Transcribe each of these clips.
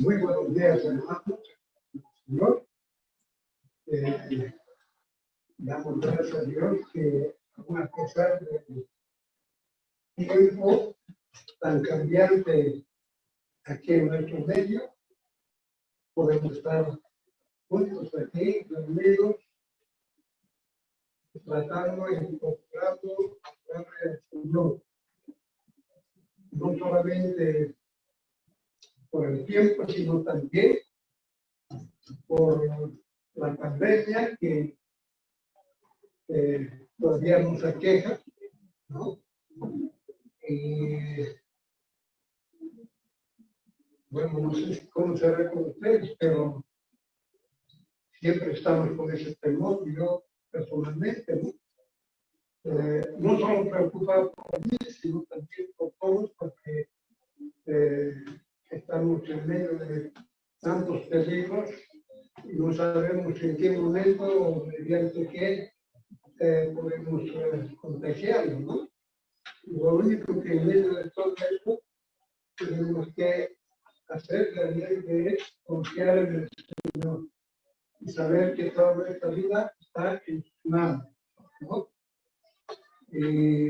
Muy buenos días, hermanos. Señor. Eh, damos gracias a Dios que a pesar del tiempo tan cambiante aquí en nuestro medio, podemos estar juntos aquí, reunidos, tratando y incorporando a del Señor. No solamente por el tiempo, sino también por la pandemia que todavía nos aqueja, ¿no? Y bueno, no sé cómo se ve con ustedes, pero siempre estamos con ese temor, yo personalmente, ¿no? Eh, no solo preocupado por mí, sino también por todos, porque eh, estamos en medio de tantos peligros y no sabemos en qué momento o mediante qué eh, podemos eh, ¿no? Lo único que en medio de todo esto tenemos que hacer realmente es confiar en el Señor y saber que toda nuestra vida está en su mano, ¿no? Y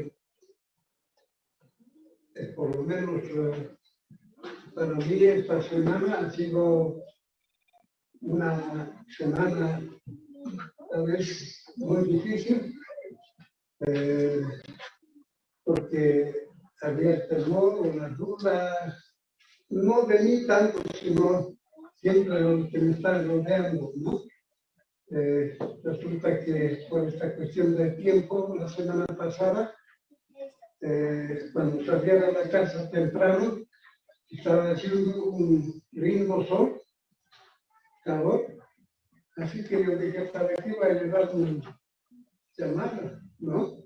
eh, por lo menos para mí esta semana ha sido una semana tal vez muy difícil, eh, porque había temor o las dudas, no de mí tanto, sino siempre de que me están rodeando. Eh, resulta que por esta cuestión del tiempo, la semana pasada, eh, cuando salía de la casa temprano, estaba haciendo un lindo sol, calor, así que yo dije, para aquí va a llevar un llamada, ¿no?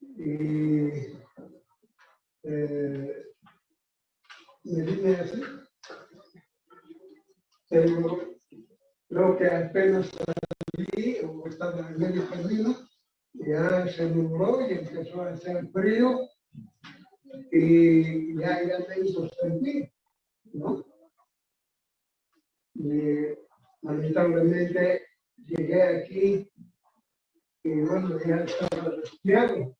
Y eh, me vine así, pero creo que apenas salí o estaba en medio camino, ya se nubló y empezó a hacer frío y ya, ya me hizo sentir, ¿no? Y lamentablemente llegué aquí y bueno, ya estaba resfriado,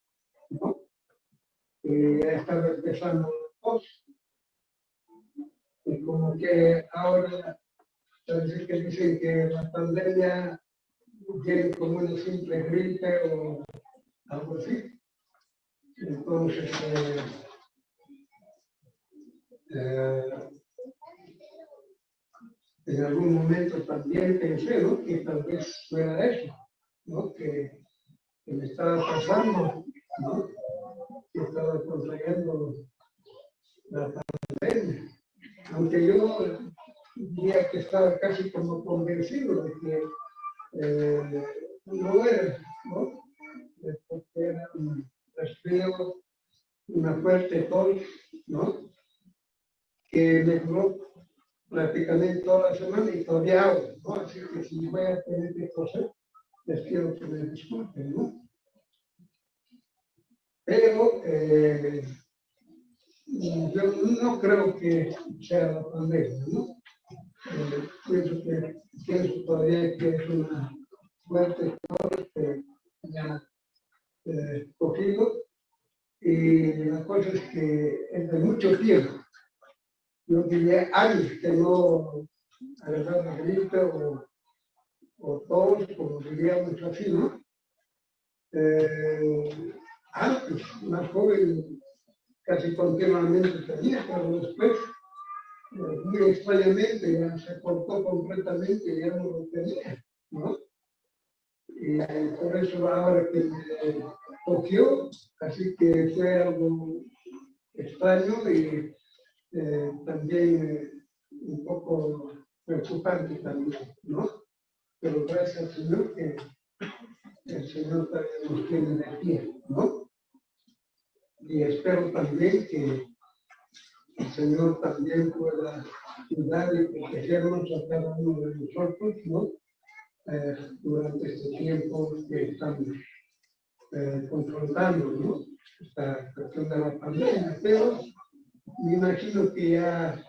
¿no? Y ya estaba empezando la Y como que ahora, parece que dicen que la pandemia tiene como una simple gripe o algo así. Entonces, eh, eh, en algún momento también pensé ¿no? que tal vez fuera eso, que, me estaba pasando, ¿no? que estaba contrayendo la pandemia. Aunque yo diría que estaba casi como convencido de que eh, no era, ¿no? porque era resfrío, una fuerte tos, ¿no? que me duró prácticamente toda la semana y todavía hago, ¿no? Así que si voy a tener que coser, les pido que me disculpen, ¿no? Pero eh, yo no creo que sea la pandemia, ¿no? Eh, pienso, que, pienso todavía que es una fuerte cosa que ha eh, cogido y la cosa es que de mucho tiempo yo diría años que no agarraba gripe o, o todos, como diríamos así, ¿no? Eh, antes, más joven, casi continuamente tenía, pero después, eh, muy extrañamente, se cortó completamente y ya no lo tenía, ¿no? Y por eso ahora que me cogió, así que fue algo extraño y eh, también eh, un poco preocupante también, ¿no? Pero gracias al Señor que el Señor también nos tiene de ¿no? Y espero también que el Señor también pueda ayudar y protegernos a cada uno de nosotros, ¿no? Eh, durante este tiempo que estamos confrontando, ¿no? Esta cuestión de la pandemia, pero me imagino que ya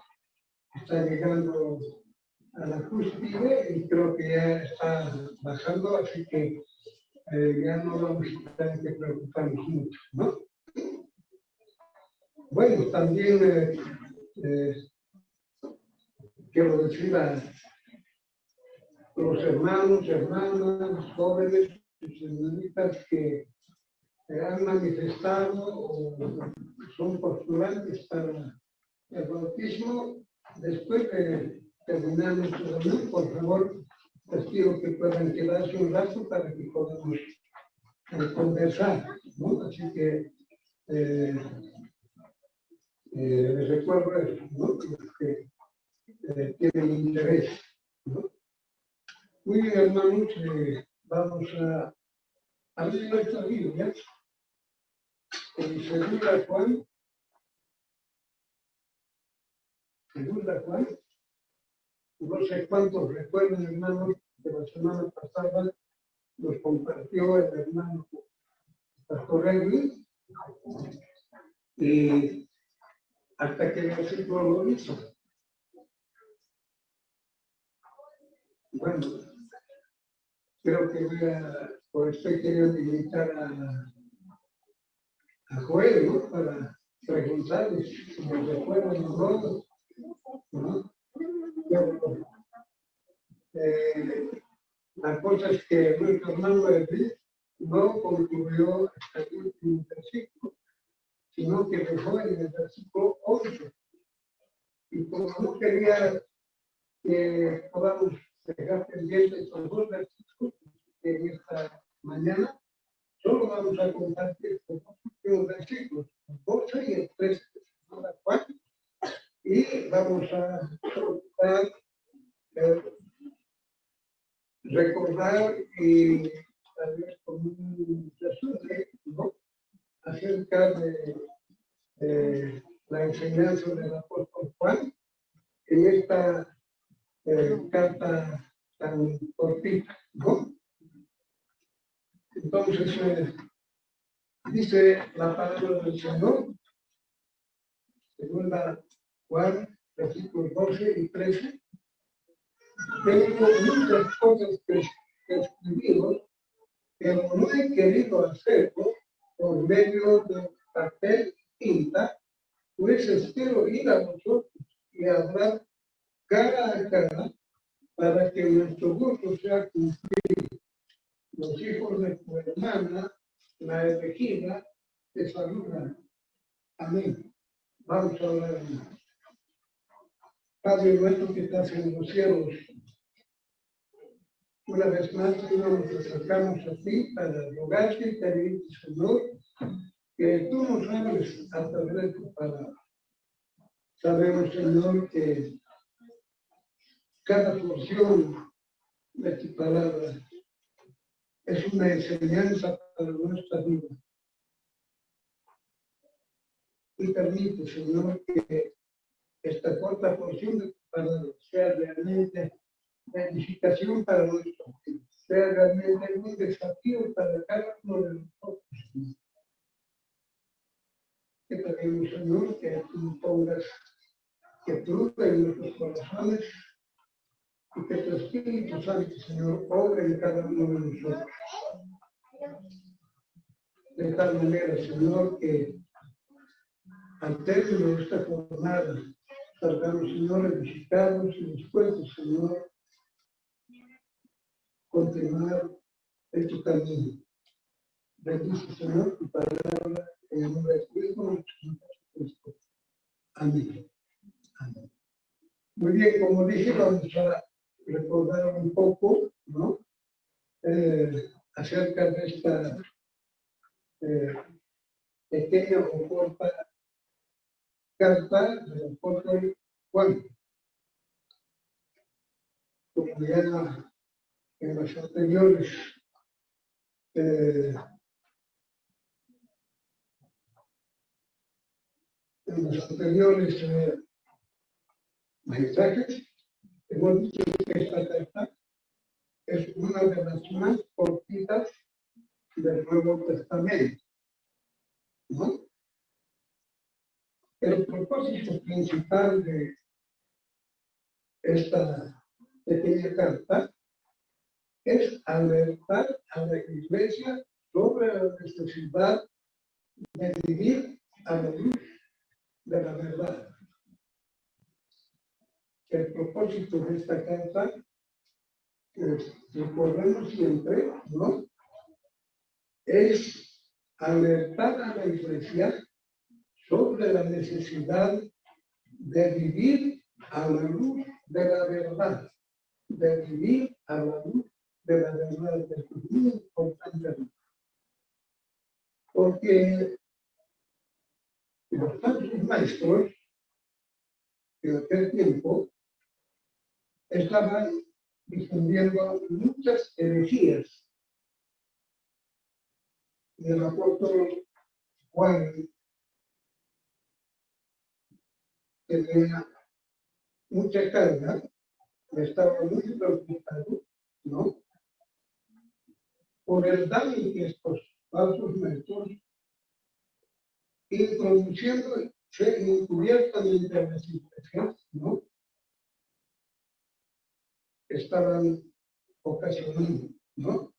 está llegando a la cúspide y creo que ya está bajando, así que eh, ya no vamos a tener que preocuparnos mucho, ¿no? Bueno, también eh, eh, quiero decir a los hermanos, hermanas, jóvenes y señoritas que han manifestado o son postulantes para el bautismo, después de terminar nuestro reunión, por favor, les pido que puedan quedarse un rato para que podamos eh, conversar. ¿no? Así que eh, eh, les recuerdo eso, ¿no? que eh, tienen interés. ¿no? Muy bien, hermanos, eh, vamos a abrir nuestra Biblia en segunda Juan, segunda Juan, no sé cuántos recuerdan, hermanos, de la semana pasada nos compartió el hermano Pastor Edwin, y hasta que versículo lo hizo. Bueno, creo que voy a, por estoy queriendo invitar a, a Joel, ¿no? Para preguntarles si me recuerdan o no. Eh, la cosa es que nuestro hermano Edith no concluyó hasta el último versículo, sino que dejó en el versículo 11. Y como no quería que podamos dejar pendientes los dos versículos en esta mañana, solo vamos a compartir los dos últimos versículos, el 12 y el 13 de y vamos a eh, recordar y tal vez como un resumen ¿no? acerca de, de, la enseñanza del apóstol Juan en esta eh, carta tan cortita. ¿no? Dice la palabra del Señor, segunda Juan, versículos 12 y 13. Tengo muchas cosas que, que escribimos, pero no he querido hacerlo por medio de papel y tinta, pues espero ir a vosotros y hablar cara a cara para que nuestro gusto sea cumplido. Los hijos de tu hermana, la elegida, te saludan. Amén. Vamos a hablar. Padre nuestro que estás en los cielos, una vez más, Señor, nos acercamos a ti para rogarte pedirte, Señor, que tú nos hables a través de tu palabra. Sabemos, Señor, que cada porción de tu palabra es una enseñanza para nuestra vida. Y permite, Señor, que esta corta porción de tu palabra sea realmente la edificación para nuestro vida, sea realmente un desafío para cada uno de nosotros. Que pedimos, Señor, que tú pongas que tú en nuestros corazones y que tu Espíritu Santo, En cada uno de nosotros. De tal manera, Señor, que al término de esta jornada, salgamos, Señor, edificados y dispuestos, Señor, continuar en tu camino. Bendice, Señor, tu palabra en el nombre de Cristo, Amén. Amén. Muy bien, como dije, vamos a recordar un poco, ¿no? Eh, acerca de esta eh, pequeña o corta carta del apóstol Juan. Como ya en los anteriores eh, en los anteriores eh, mensajes hemos dicho que esta carta es una de las más cortitas del Nuevo Testamento. El propósito principal de esta pequeña carta es alertar a la iglesia sobre la necesidad de vivir a la luz de la verdad. El propósito de esta carta, es, recordemos siempre, ¿no? Es alertar a la iglesia sobre la necesidad de vivir a la luz de la verdad, de vivir a la luz de la verdad. Porque los tantos maestros en aquel tiempo estaban difundiendo muchas herejías. Y el apóstol Juan tenía mucha carga, estaba muy preocupado, ¿no? Por el daño que estos falsos maestros introduciendo encubiertamente a las iglesias, ¿no? Estaban ocasionando, ¿no?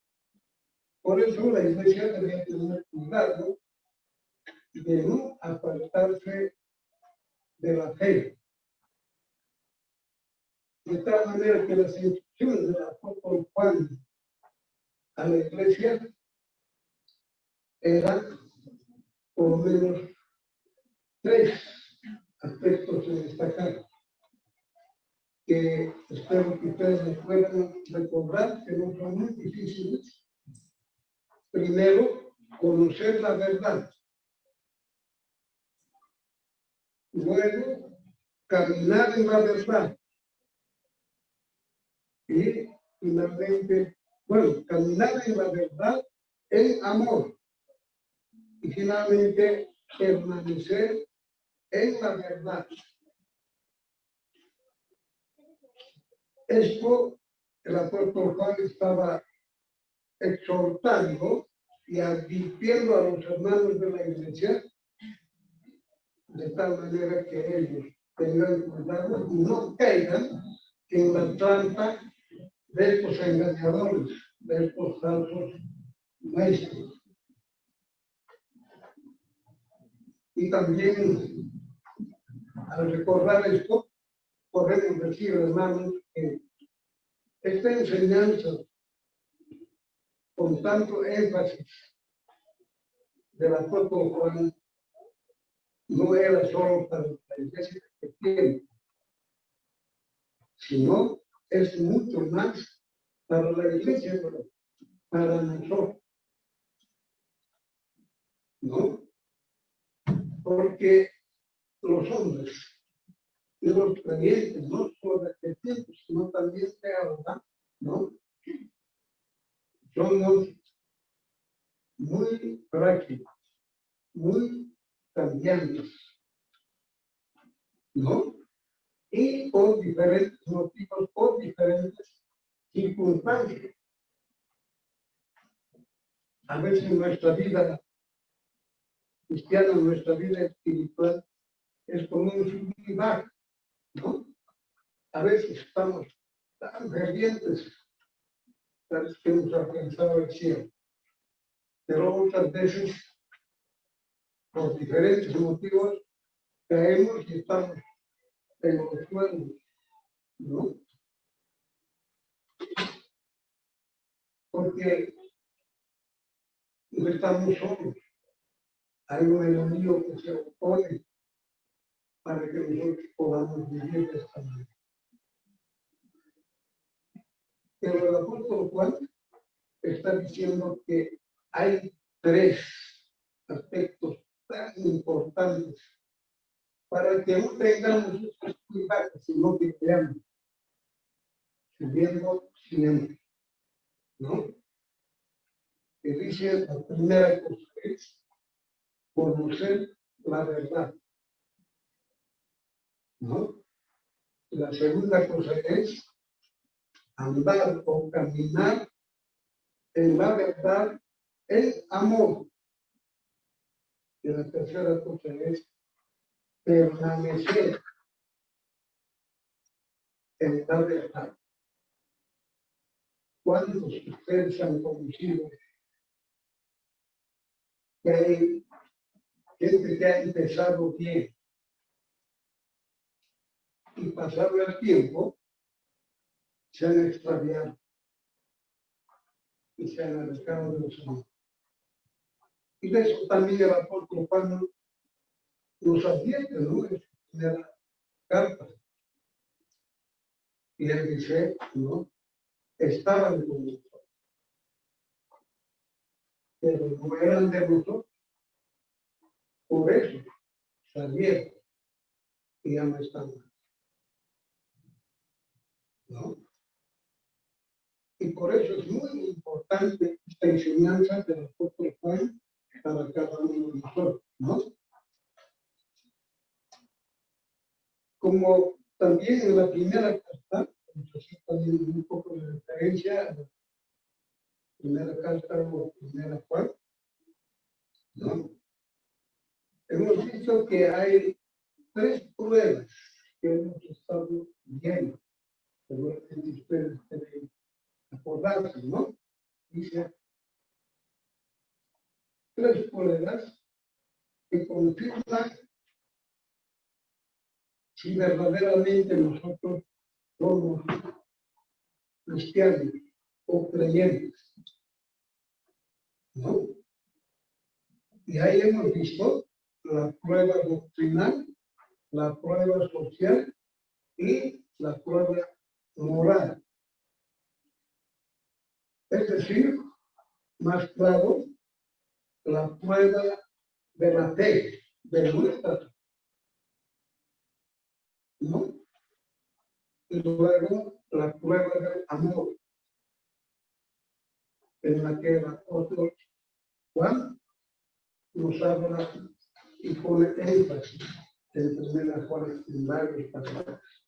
Por eso la iglesia debía tener cuidado de no apartarse de la fe. De tal manera que las instrucciones del apóstol Juan a la iglesia eran por lo menos tres aspectos en destacar que espero que ustedes puedan recordar que no son muy difíciles. Primero, conocer la verdad. Luego, caminar en la verdad. Y finalmente, bueno, caminar en la verdad en amor. Y finalmente, permanecer en la verdad. Esto el apóstol Juan estaba exhortando y advirtiendo a los hermanos de la iglesia de tal manera que ellos tengan cuidado y no caigan en la trampa de estos engañadores, de estos falsos maestros. Y también, al recordar esto, podemos decir, hermanos, esta enseñanza, con tanto énfasis de la apóstol Juan, no era solo para la iglesia que tiene, sino es mucho más para la iglesia, para nosotros. ¿No? Porque los hombres y los creyentes, no de tiempo, sino también de ahora, ¿no? Somos muy prácticos, muy cambiantes, ¿no? Y por diferentes motivos, por diferentes circunstancias. A veces nuestra vida cristiana, nuestra vida espiritual, es como un subir ¿no? A veces estamos tan fervientes, que hemos alcanzado el cielo, pero otras veces, por diferentes motivos, caemos y estamos en los suelos, ¿no? Porque no estamos solos hay un enemigo que se opone para que nosotros podamos vivir esta manera. Pero el apóstol Juan está diciendo que hay tres aspectos tan importantes para que no tengamos estos cuidados, sino que veamos subiendo siempre. ¿No? Que dice la primera cosa es conocer la verdad. ¿No? La segunda cosa es andar o caminar en la verdad, en amor. Y la tercera cosa es permanecer en de estar. ¿Cuántos ustedes han conocido que hay gente que ha empezado bien y pasado el tiempo se han extraviado y se han alejado de los amigos. Y de eso también el apóstol Juan nos advierte, ¿no? En la carta. Y él dice, ¿no? Estaban con nosotros. Pero no eran de nosotros. Por eso salieron y ya no están Y por eso es muy importante esta enseñanza del apóstol Juan para cada uno de nosotros, ¿no? Como también en la primera carta, también un poco de referencia primera carta o primera Juan, ¿no? Hemos visto que hay tres pruebas que hemos estado viendo. Seguramente ustedes deben acordarse, ¿no? Dice, tres pruebas que confirman si verdaderamente nosotros somos cristianos o creyentes. ¿No? Y ahí hemos visto la prueba doctrinal, la prueba social y la prueba moral. Es decir, más claro, la prueba de la fe, de nuestra ¿no? Y luego la prueba del amor, en la que el apóstol Juan nos habla y pone énfasis en primera Juan en varios pasajes.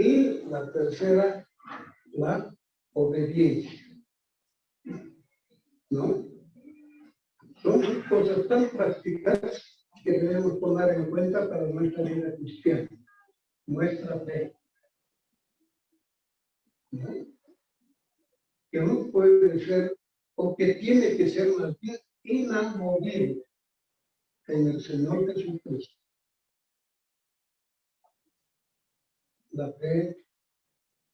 Y la tercera, la obediencia. ¿No? Son cosas tan prácticas que debemos poner en cuenta para nuestra vida cristiana, nuestra fe. ¿No? Que no puede ser, o que tiene que ser más bien inamovible en el Señor Jesucristo. La fe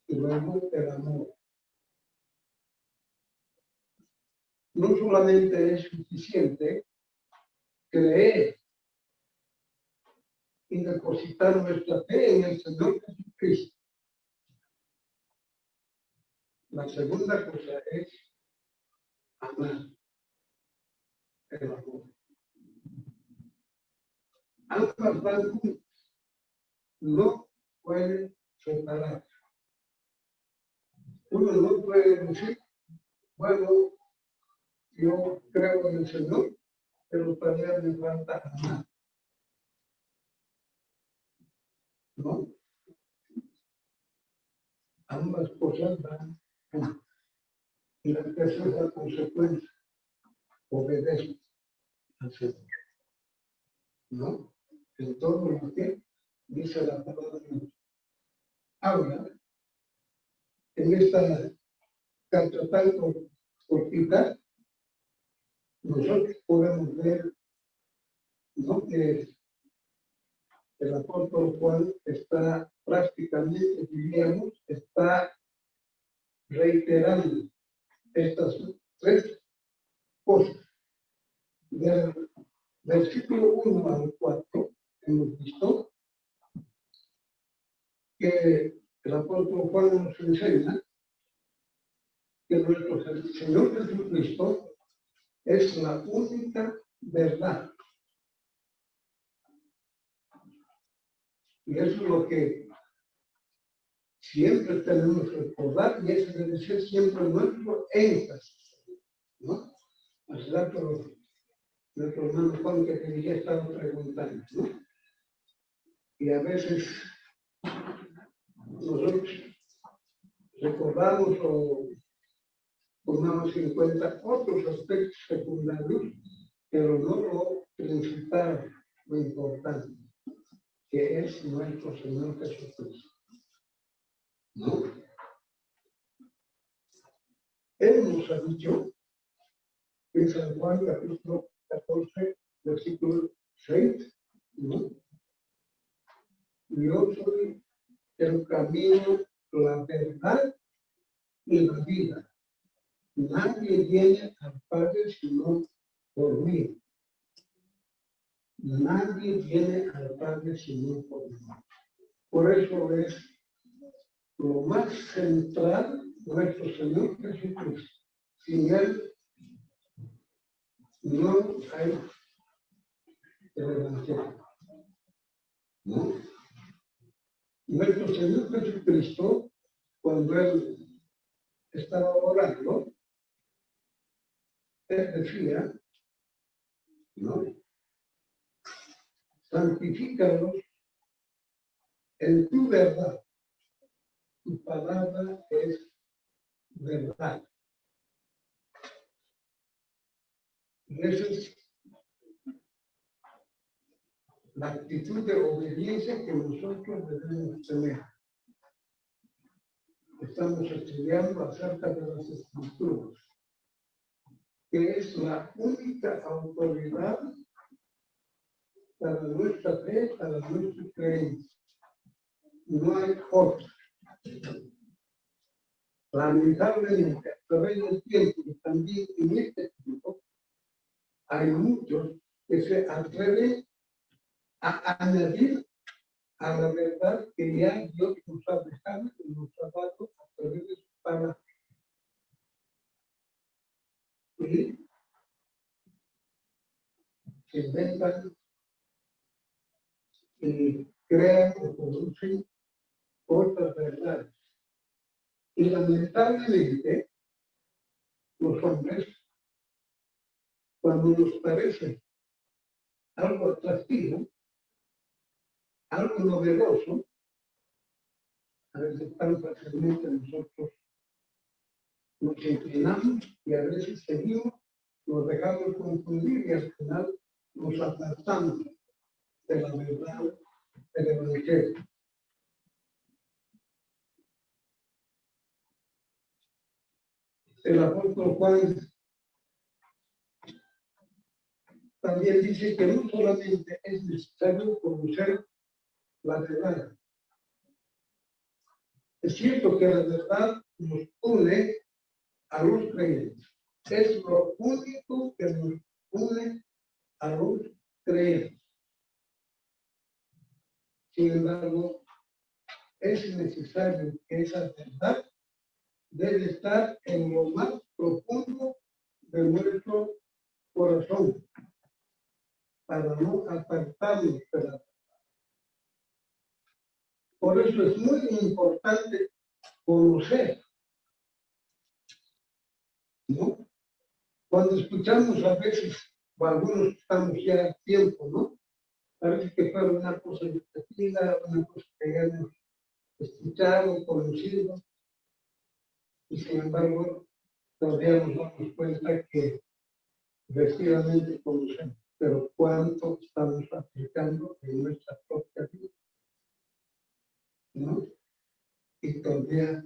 y luego el amor. No solamente es suficiente creer y depositar nuestra fe en el Señor Jesucristo. La segunda cosa es amar el amor ambas van No pueden separar. Uno no puede decir, bueno, yo creo en el Señor, pero todavía me falta amar. ¿No? Ambas cosas van Y la tercera consecuencia, obedece al Señor. ¿No? en todo lo que dice la palabra de Dios. Ahora, en esta carta tan cortita, nosotros podemos ver ¿no? que el apóstol Juan está prácticamente, diríamos, está reiterando estas tres cosas. Del versículo 1 al 4 hemos visto que el apóstol Juan nos enseña que nuestro Señor Jesucristo es la única verdad. Y eso es lo que siempre tenemos que recordar y ese debe ser siempre nuestro énfasis. ¿no? Hace rato nuestro hermano Juan que ya estaba preguntando. ¿no? y a veces nosotros recordamos o tomamos en cuenta otros aspectos secundarios, pero no lo principal, lo importante, que es nuestro Señor Jesucristo. ¿No? Él nos ha dicho en San Juan capítulo 14, versículo 6, ¿no? Soy el camino, la verdad y la vida. Nadie viene al Padre sino por mí. Nadie viene al Padre sino por mí. Por eso es lo más central nuestro Señor Jesucristo. Sin Él no hay. ¿No? Nuestro Señor Jesucristo, cuando Él estaba orando, Él decía, ¿no? Santifícalos en tu verdad. Tu palabra es verdad. Es la actitud de obediencia que nosotros debemos tener. Estamos estudiando acerca de las escrituras, que es la única autoridad para nuestra fe, para nuestra creencia. No hay otra. Lamentablemente, a través del tiempo también en este tiempo, hay muchos que se atreven a añadir a la verdad que ya Dios nos ha dejado nos ha dado a través de su palabra. Y se inventan y crean o producen otras verdades. Y lamentablemente, los hombres, cuando nos parece algo atractivo, algo novedoso, a veces tan fácilmente nosotros nos inclinamos y a veces seguimos, nos dejamos confundir y al final nos apartamos de la verdad del Evangelio. el apóstol Juan también dice que no solamente es necesario conocer la verdad. Es cierto que la verdad nos une a los creyentes. Es lo único que nos une a los creyentes. Sin embargo, es necesario que esa verdad debe estar en lo más profundo de nuestro corazón para no apartarnos de Por eso es muy importante conocer. ¿No? Cuando escuchamos a veces, o algunos estamos ya a tiempo, ¿no? Parece que fue una cosa repetida, una cosa que ya escuchado, conocido, y sin embargo todavía nos damos cuenta que efectivamente conocemos, pero cuánto estamos aplicando en nuestra propia vida. ¿No? Y todavía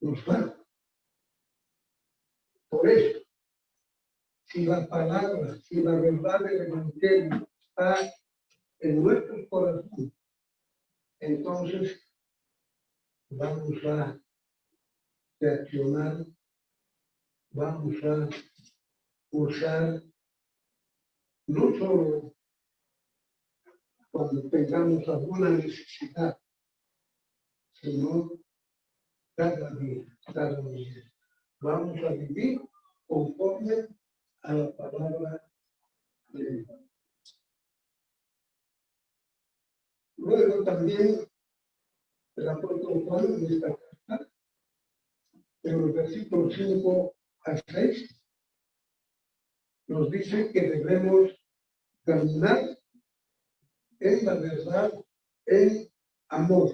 nos falta. Por eso, si la palabra, si la verdad del Evangelio está en nuestro corazón, entonces vamos a reaccionar, vamos a usar no solo cuando tengamos alguna necesidad, sino cada día, cada día. Vamos a vivir conforme a la palabra de Dios. Luego también el apóstol Juan en esta en los versículos 5 a 6, nos dice que debemos caminar en la verdad, en amor.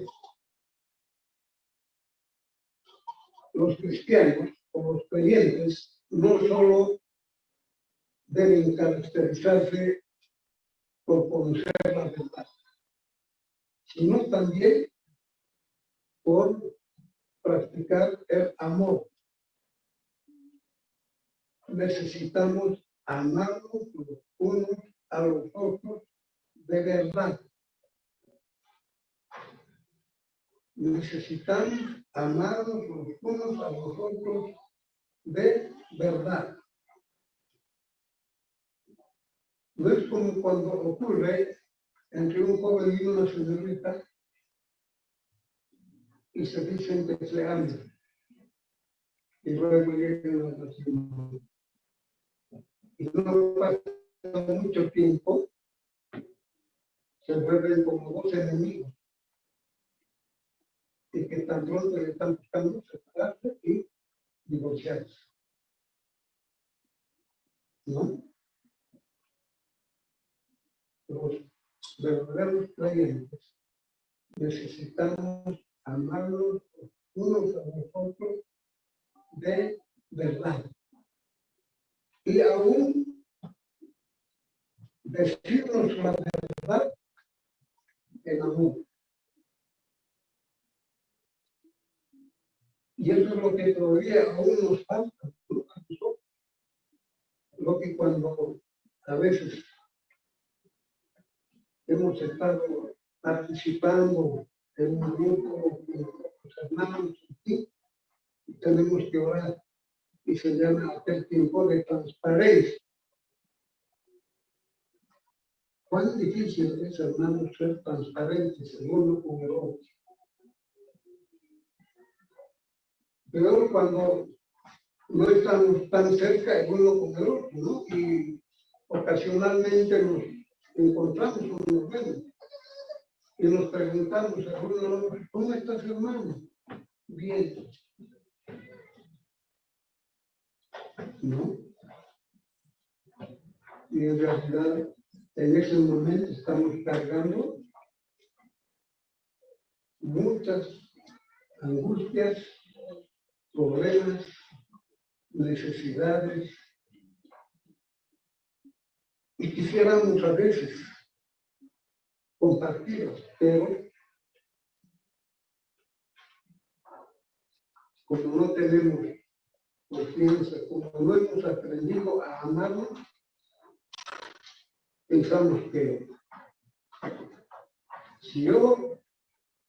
Los cristianos o los creyentes no solo deben caracterizarse por conocer la verdad, sino también por practicar el amor. necesitamos amarnos los unos a los otros de verdad. Necesitamos amarnos los unos a los otros de verdad. No es como cuando ocurre entre un joven y una señorita y se dicen que se aman. Y luego llegan a la Y no pasa mucho tiempo, se vuelven como dos enemigos. Y que tan pronto le están buscando separarse y divorciarse. ¿No? Los verdaderos creyentes necesitamos amarlos unos a los otros de verdad. Y aún decirnos la verdad en amor. Y eso es lo que todavía aún nos falta. Lo que cuando a veces hemos estado participando en un grupo de los hermanos y tenemos que orar y se llama aquel tiempo de transparencia. ¿Cuán difícil es, hermanos, ser transparentes el uno con el otro? Pero cuando no estamos tan cerca el uno con el otro, ¿no? Y ocasionalmente nos encontramos con nos vemos y nos preguntamos ¿cómo estás hermano? Bien. ¿No? Y en realidad en ese momento estamos cargando muchas angustias, problemas, necesidades. Y quisiéramos a veces compartirlos, pero como no tenemos confianza, como no hemos aprendido a amarnos, pensamos que si yo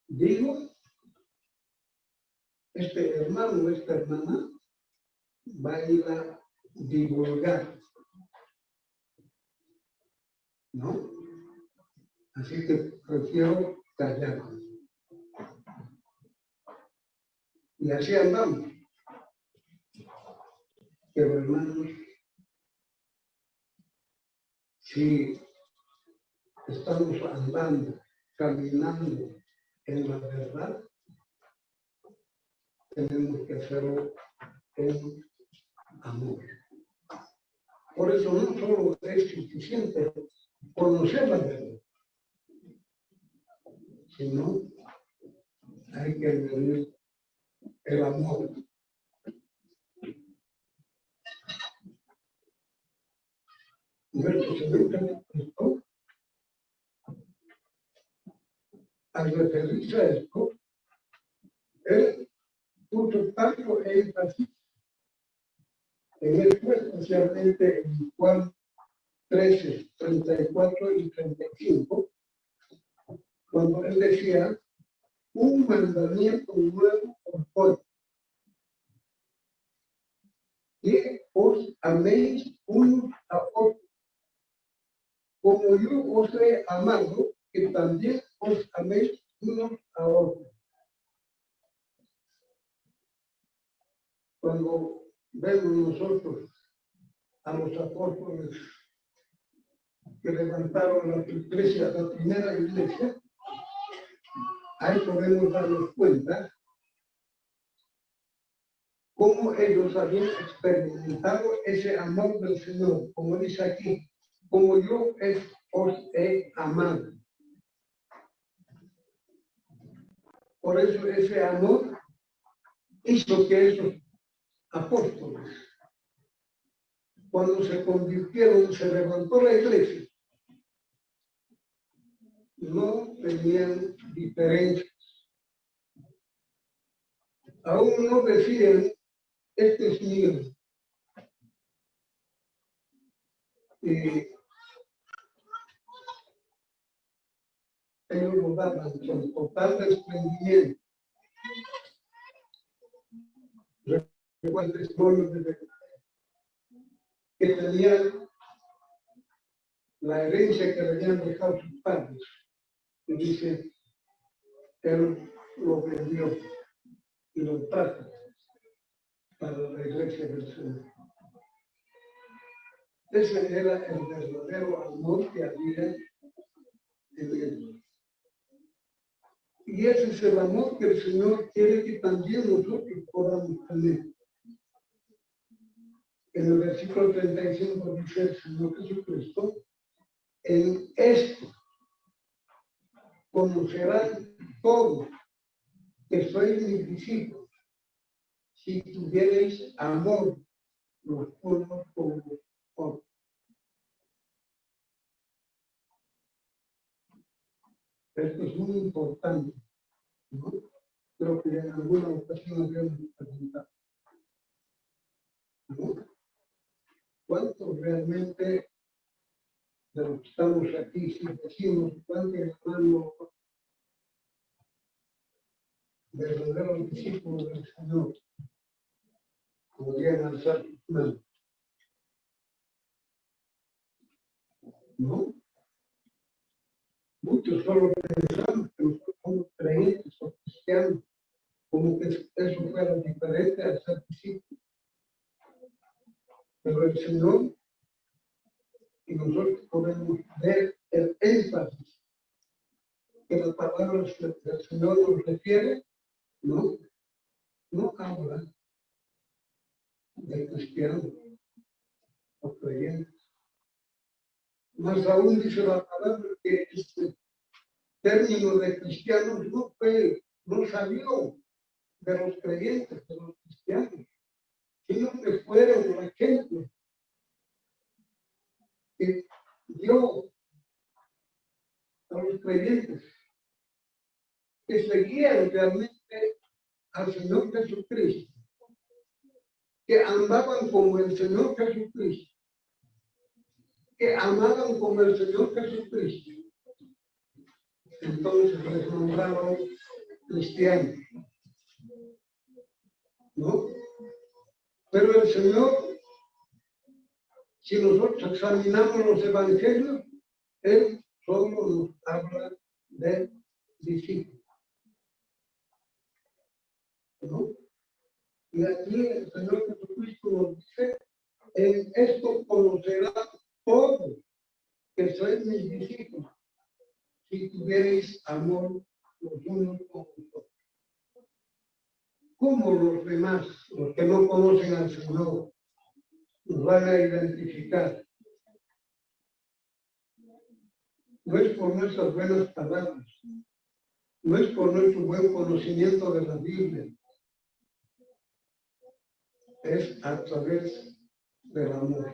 digo, este hermano o esta hermana va a ir a divulgar, ¿no? Así que prefiero callar. Y así andamos. Pero hermanos, si estamos andando, caminando en la verdad, tenemos que hacerlo en amor. Por eso no solo es suficiente conocer la verdad, sino hay que añadir el amor. Nuestro Señor Jesucristo, al referirse a esto, él puso tanto énfasis en esto, especialmente en Juan 13, 34 y 35, cuando él decía, un mandamiento nuevo doy, que os améis unos a otros, como yo os he amado, que también os améis unos a otros. Cuando vemos nosotros a los apóstoles que levantaron la iglesia, la primera iglesia, ahí podemos darnos cuenta cómo ellos habían experimentado ese amor del Señor, como dice aquí, como yo os he amado. Por eso ese amor hizo que esos apóstoles, cuando se convirtieron, se levantó la iglesia, no tenían diferencias. Aún no decían, este es que ellos lo daban con total desprendimiento. El testimonio de que tenían la herencia que le habían dejado sus padres. Y dice, él lo vendió y lo trajo para la iglesia del Señor. Ese era el verdadero amor que había en él. Y ese es el amor que el Señor quiere que también nosotros podamos tener. En el versículo 35 dice el Señor Jesucristo, en esto conocerán todos que sois mis discípulos, si tuvierais amor los unos por los otros. Esto es muy importante. ¿no? Creo que en alguna ocasión habíamos preguntado. ¿no? ¿Cuántos realmente de los que estamos aquí, si decimos cuántos hermanos verdaderos discípulos del Señor podrían alzar sus manos? ¿No? Muchos solo pensamos que nosotros creyentes o cristianos, como que eso fuera diferente al ser discípulos. Pero el Señor, y nosotros podemos ver el énfasis que las palabras del Señor nos refiere, no, no habla de cristianos o creyentes. Más aún dice la palabra que este término de cristianos no fue, no salió de los creyentes, de los cristianos, sino que fueron la gente que dio a los creyentes que seguían realmente al Señor Jesucristo, que amaban como el Señor Jesucristo que amaban como el Señor Jesucristo. Entonces les nombraron cristianos. ¿No? Pero el Señor, si nosotros examinamos los evangelios, Él solo nos habla de discípulos. ¿No? Y aquí el Señor Jesucristo nos dice, en esto conocerá todos que sois mis discípulos, si tuvierais amor los unos con los otros. ¿Cómo los demás, los que no conocen al Señor, nos van a identificar? No es por nuestras buenas palabras, no es por nuestro buen conocimiento de la Biblia, es a través del amor.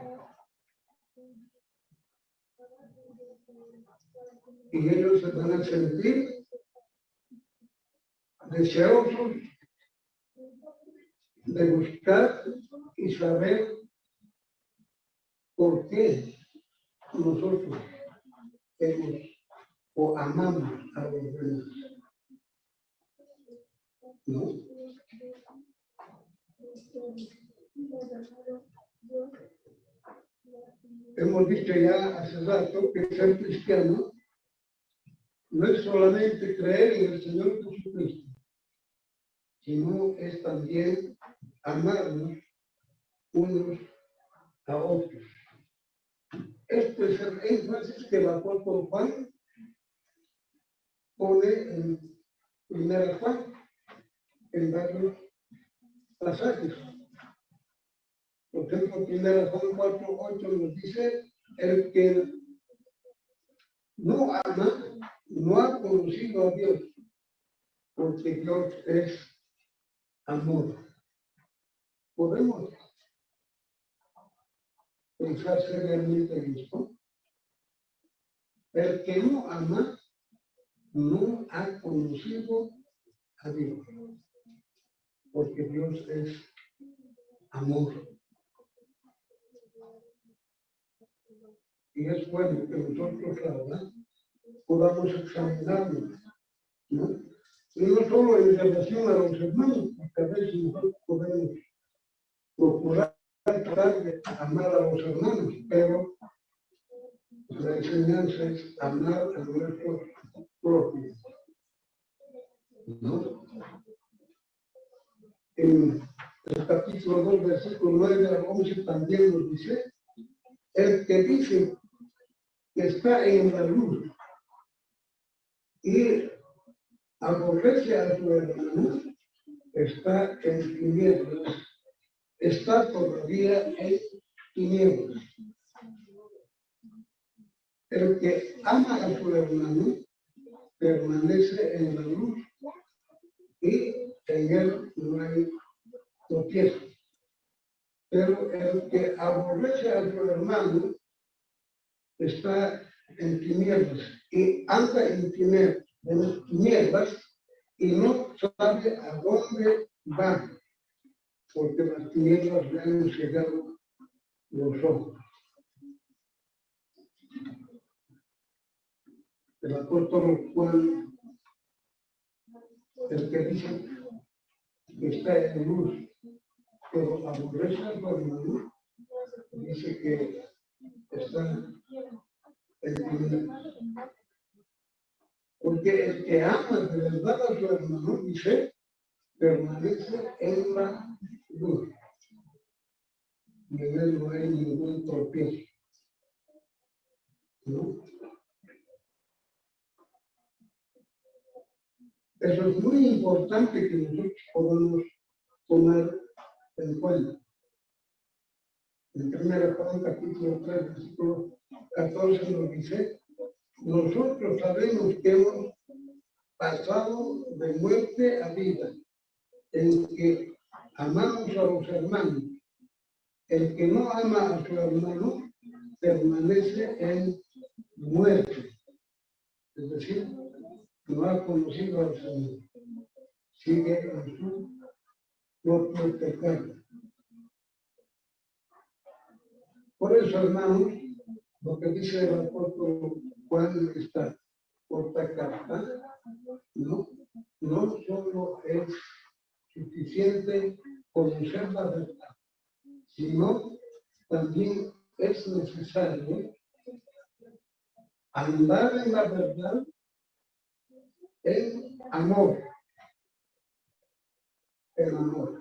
y ellos se van a sentir deseosos de buscar y saber por qué nosotros hemos o amamos a los demás. ¿No? Hemos dicho ya hace rato que ser cristiano no es solamente creer en el Señor Jesucristo, sino es también amarnos unos a otros. Este es el énfasis que el apóstol Juan pone en primera Juan, en varios pasajes. Por ejemplo, primera Juan 4, 8 nos dice, el que no ama no ha conocido a Dios, porque Dios es amor. ¿Podemos pensar seriamente en esto? El que no ama no ha conocido a Dios, porque Dios es amor. y es bueno que nosotros ahora podamos examinarnos, ¿no? Y no solo en relación a los hermanos, porque a veces nosotros podemos procurar de amar a los hermanos, pero la enseñanza es amar a nuestros propios. ¿no? En el capítulo 2, versículo 9 al 11 también nos dice, el que dice que está en la luz y aborrece a su hermano, está en tinieblas, está todavía en tinieblas. El que ama a su hermano permanece en la luz y en él no hay tropiezo. Pero el que aborrece a su hermano está en tinieblas y anda en tinieblas y no sabe a dónde va, porque las tinieblas le han cegado los ojos. El apóstol Juan, el que dice que está en luz, pero aborrece al hermano, dice que está en tinieblas. Porque el que ama de verdad a su hermano, dice, permanece en la luz. En él no hay ningún tropiezo. ¿No? Eso es muy importante que nosotros podamos tomar en cuenta. En 1 Juan capítulo 3, versículo 14 nos dice, nosotros sabemos que hemos pasado de muerte a vida, en que amamos a los hermanos. El que no ama a su hermano permanece en muerte. Es decir, no ha conocido al Señor. Sigue en su propio pecado. Por eso, hermanos, lo que dice el apóstol Juan está corta carta, no, no solo es suficiente conocer la verdad, sino también es necesario andar en la verdad en amor. El amor.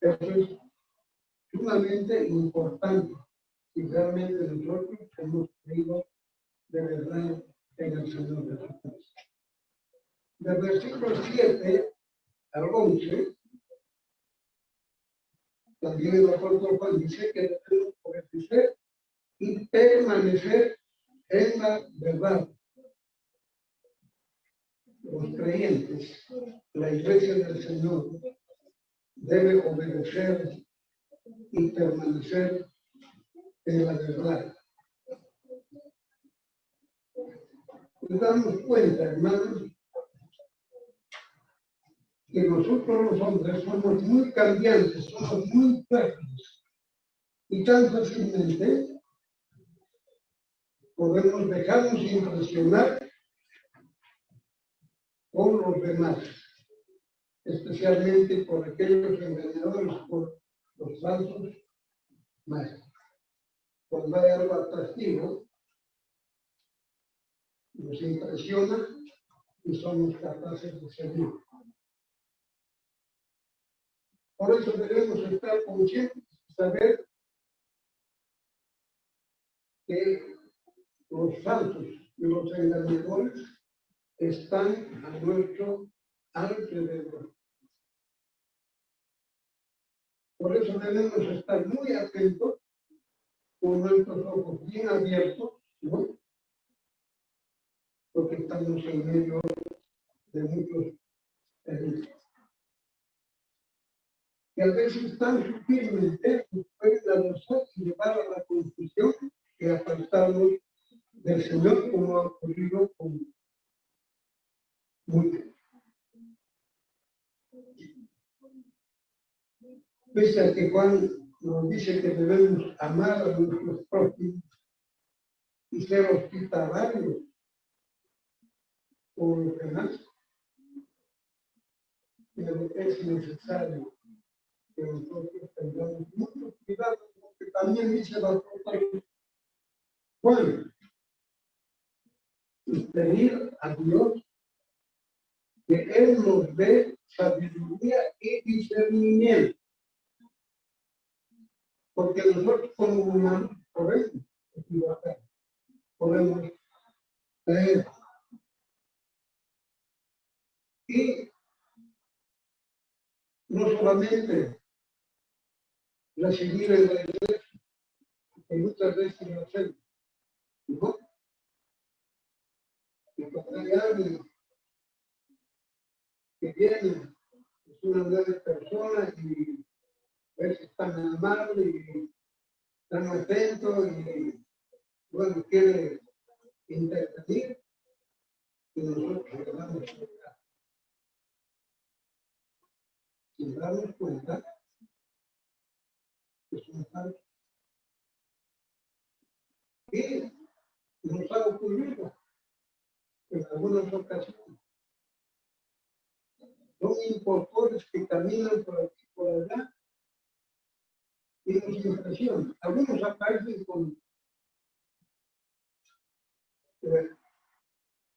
Eso es sumamente importante si realmente nosotros hemos creído de verdad en el Señor de Jesús. Del versículo 7 al 11, también el apóstol Juan dice que debemos obedecer y permanecer en la verdad los creyentes, la iglesia del Señor, debe obedecer y permanecer en la verdad. Nos damos cuenta, hermanos, que nosotros los hombres somos muy cambiantes, somos muy frágiles y tan fácilmente podemos dejarnos impresionar con los demás, especialmente por aquellos engañadores, por los falsos más. Cuando hay algo atractivo, nos impresiona y somos capaces de seguir. Por eso debemos estar conscientes, saber que los falsos y los engañadores están a nuestro alrededor. Por eso debemos estar muy atentos con nuestros ojos bien abiertos, ¿no? Porque estamos en medio de muchos eventos. Que a veces tan sutilmente nos pueden avanzar y llevar a la confusión y apartarnos del Señor como ha ocurrido con muy Pese a que Juan nos dice que debemos amar a nuestros propios, y ser hospitalarios por lo demás. Pero es necesario que nosotros tengamos mucho cuidado, porque también dice la propia Juan, y pedir a Dios que Él nos dé sabiduría y discernimiento. Porque nosotros como humanos podemos equivocar, podemos. Y no solamente recibir en la iglesia, que muchas veces lo hacemos, ¿no? Y cuando hay alguien que viene, es una nueva persona y es tan amable y tan atento y bueno, quiere intervenir y nosotros le damos cuenta. Sin darnos cuenta que nos ha ocurrido en algunas ocasiones. Son impostores que caminan por aquí por allá y nos impresionan. Algunos aparecen con eh,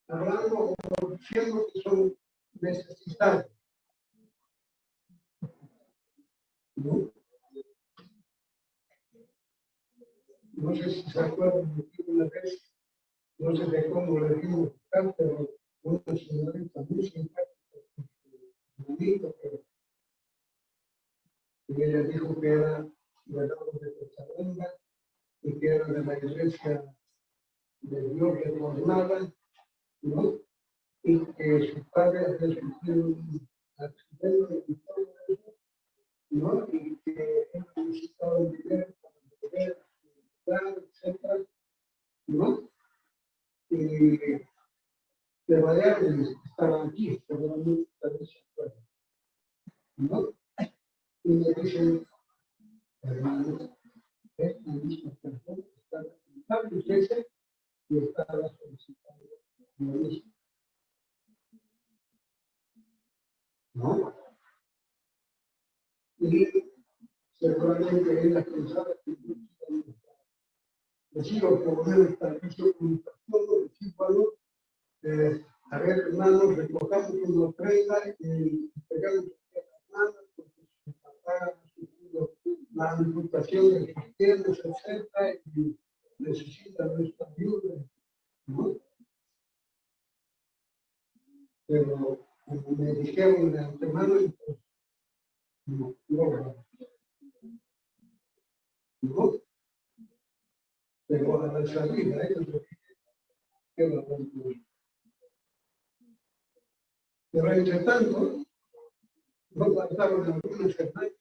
hablando o diciendo que son necesitados. ¿No? No sé si se acuerdan de una vez, no sé de cómo le dimos pero una señorita muy simpática, bonito, pero ella dijo que era de la de Cochabamba y que era de la iglesia de Dios reformada, ¿no? Y que su padre había sufrido un accidente y todo eso, ¿no? Y que él necesitaba dinero para poder etcétera, ¿no? Y de variables estaban aquí, seguramente también se acuerdan, ¿no? Y me dicen, hermano, es la misma persona que está representando ese y estaba solicitando lo mismo. ¿No? Y seguramente ella pensaba que decido por lo menos para que se comunicación, bueno, eh, a ver, hermanos, recojamos una ofrenda y pegamos a las manos porque sufrido la amputación de sus piernas, etc. y necesita nuestra ayuda, ¿no? Pero como me dijeron de antemano, pues, no, no, no pero a la salida ellos quedan concluidos. Pero entre tanto, no faltaron algunos hermanos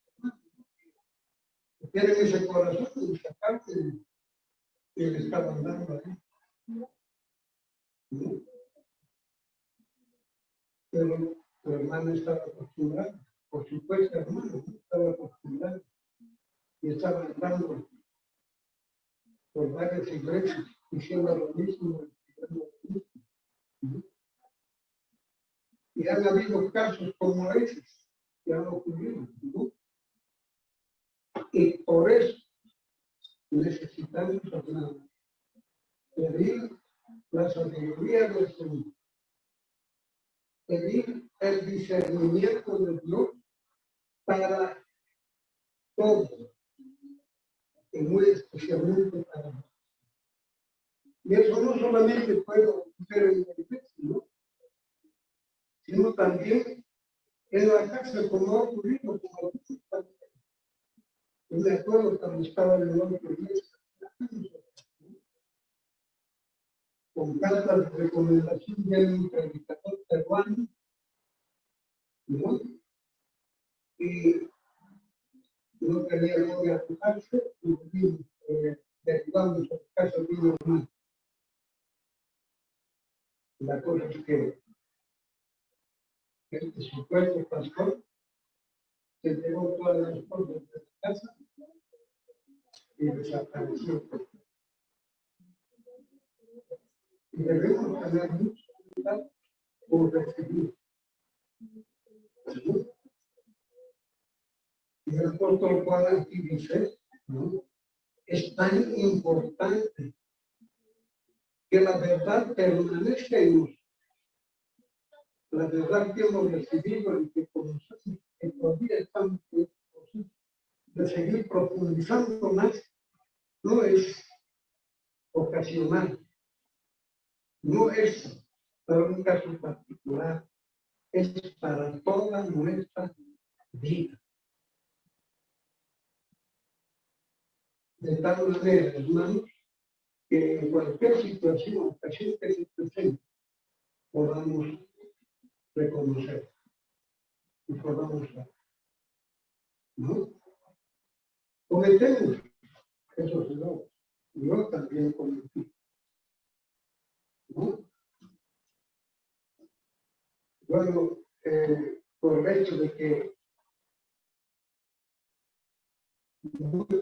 que tienen ese corazón de sacarte que le estaban dando ahí. Pero tu hermano estaba acostumbrado, por supuesto, hermano, estaba acostumbrado y estaba dando por varias iglesias diciendo lo mismo, Y han habido casos como esos que han ocurrido. Y por eso necesitamos pedir la sabiduría del Señor, pedir el discernimiento de Dios para todo y muy especialmente para nosotros. Y eso no solamente puede ocurrir en la ¿no? sino también en la casa, como ha ocurrido como también. Yo me acuerdo cuando estaba en el otro iglesia, con cartas de recomendación de un predicador peruano, ¿no? Y no tenía dónde aplicarse y vimos eh, derivamos el caso vino más. La cosa es que este supuesto pastor se llevó todas las cosas de la casa y desapareció. Y debemos tener mucho cuidado por recibir. Y el apóstol Juan aquí dice, es tan importante que la verdad permanezca en. La verdad que hemos recibido y que conocemos, que todavía estamos de seguir profundizando más, no es ocasional, no es para un caso particular, es para toda nuestra vida. De tal manera, hermanos, que en cualquier situación, ocasión que se presente, podamos reconocer y podamos ver. ¿No? Cometemos esos errores. Yo también cometí. ¿No? Bueno, eh, por el hecho de que muchos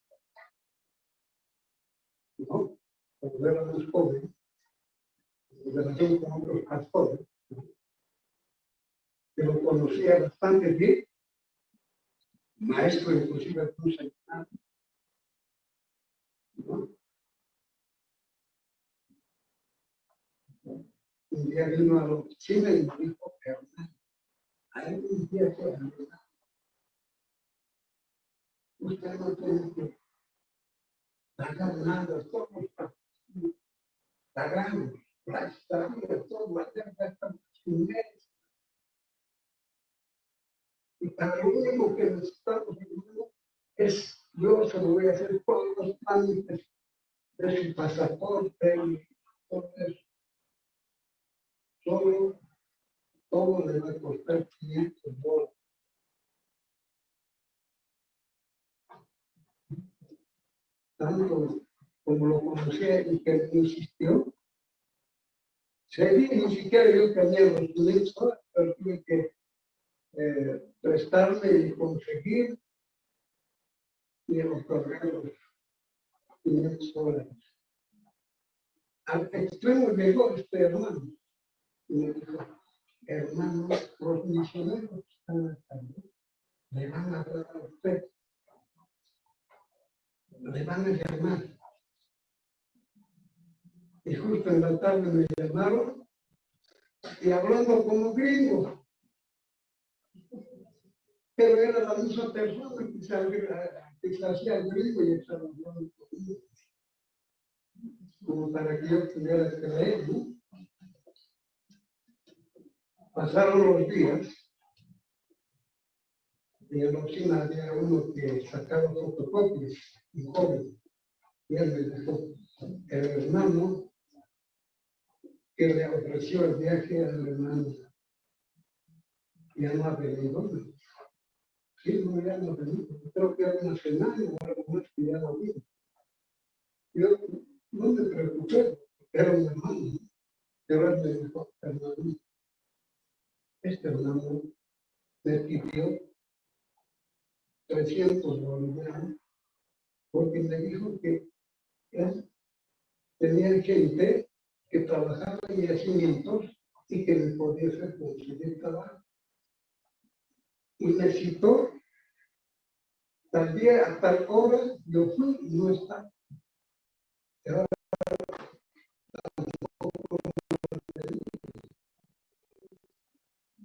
¿no? Cuando éramos jóvenes, en relación con otros pastores, que lo conocía bastante bien, maestro inclusive de un seminario, ¿no? un día vino a la oficina y me dijo, hermano, hay un día que usted no tiene que todo, la deuda está inmensa. Y para lo único que necesitamos es, yo se lo voy a hacer todos los trámites de su pasaporte y todo eso solo todo le va a costar 500 dólares. Tanto como lo conocía y que insistió, se ni siquiera yo tenía los 500 dólares, pero tuve que eh, prestarme y conseguir y los 500 dólares. Al extremo llegó este hermano hermanos, los misioneros están acá, le van a hablar a usted, le van a llamar. Y justo en la tarde me llamaron y hablando como gringo. Pero era la misma persona que se, hacía gringo y estaba hablando conmigo. Como para que yo pudiera creer. Pasaron los días y en la oficina había uno que sacaba fotocopias, joven, y él me dijo, el hermano que le ofreció el viaje a Alemania ya no ha venido. Sí, no, ya no ha venido. Creo que era una semana o algo más que ya no vino. Yo no me preocupé, era un hermano. Pero él me dijo, hermano, este hermano me pidió 300 bolivianos porque me dijo que tenía gente que trabajaba en yacimientos y que me podía conseguir trabajo. Y me citó tal día, a tal hora, yo fui y no está.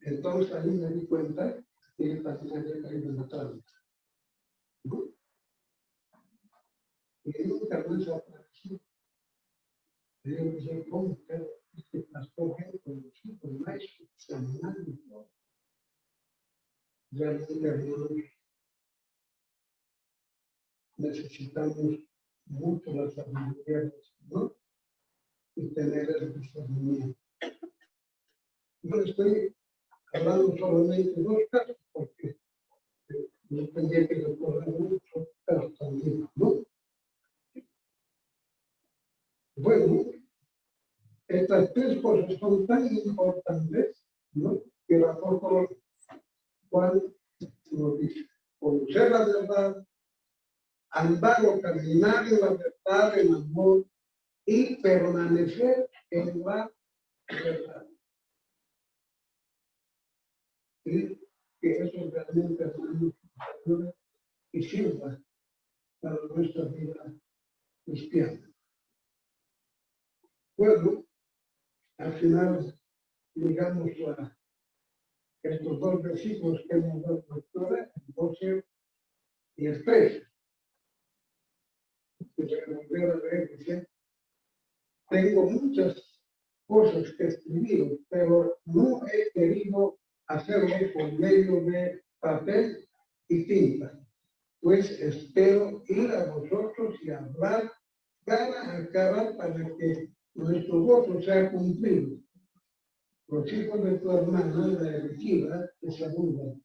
Entonces ahí me di cuenta que el también había caído en la trampa. Y nunca más apareció. Y yo dije, ¿cómo? Pero este pastor con los hijos maestros, seminarios. Realmente, hermanos, necesitamos mucho la sabiduría del Señor y tener el discernimiento. Yo estoy hablando solamente de dos casos porque eh, no tendría que recordar muchos casos también, ¿no? Bueno, estas tres cosas son tan importantes, ¿no? Que el apóstol Juan nos dice, conocer la verdad, andar o caminar en la verdad, en amor y permanecer en la verdad. Y que eso realmente, hermanos, y sirva para nuestra vida cristiana. Al final llegamos a estos dos versículos que hemos dado doctora, el 12 y el 13. volver a leer, tengo muchas cosas que escribir, pero no he querido hacerlo por medio de papel y tinta, pues espero ir a vosotros y hablar cara a cara para que nuestro voto sea cumplido. Los hijos de tu hermana, la elegida, te saludan.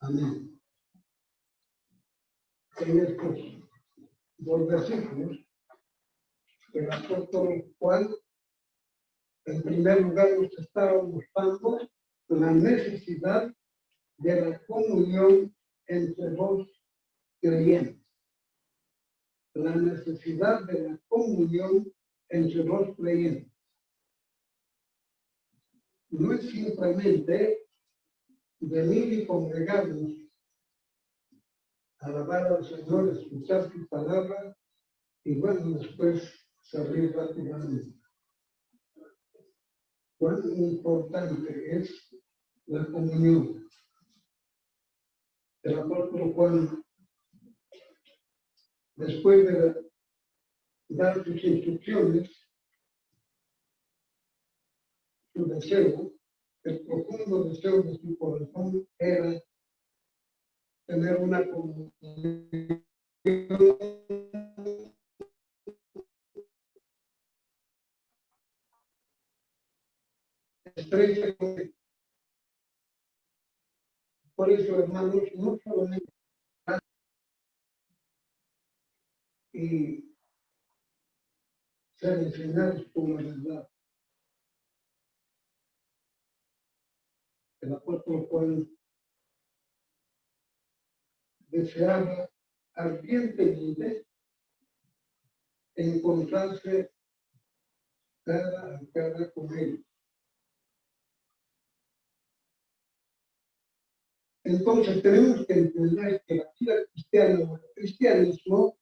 Amén. En estos dos versículos, el apóstol Juan, en primer lugar, nos estaba mostrando la necesidad de la comunión entre los creyentes. La necesidad de la comunión entre los creyentes. No es simplemente venir y congregarnos, alabar al Señor, escuchar su palabra y bueno, después salir rápidamente. Cuán importante es la comunión. El apóstol Juan, después de dar sus instrucciones, su deseo, el profundo deseo de su corazón era tener una comunión estrecha con Por eso, hermanos, no solamente y enseñados por la verdad. El apóstol Juan deseaba ardientemente encontrarse cara a cara con él. Entonces tenemos que entender que la vida cristiana o el cristianismo